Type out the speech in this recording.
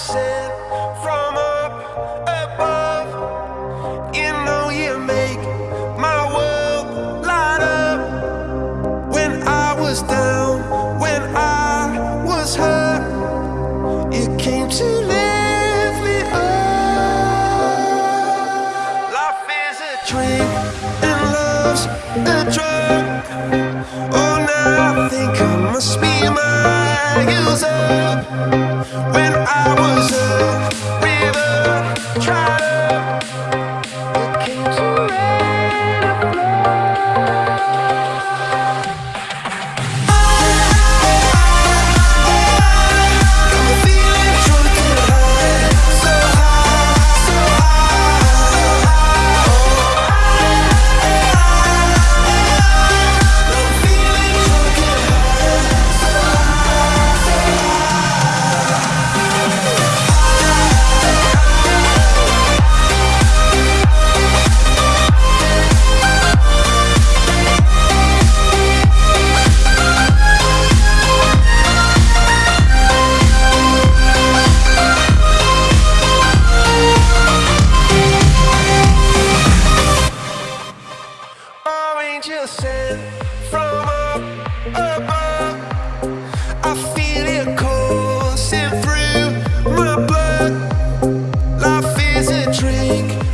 blessing from up above. You know you make my world light up. When I was down, when I was hurt, you came to lift me up. Life is a dream and love's a drug. Oh, now I think I must be my use up. When I was a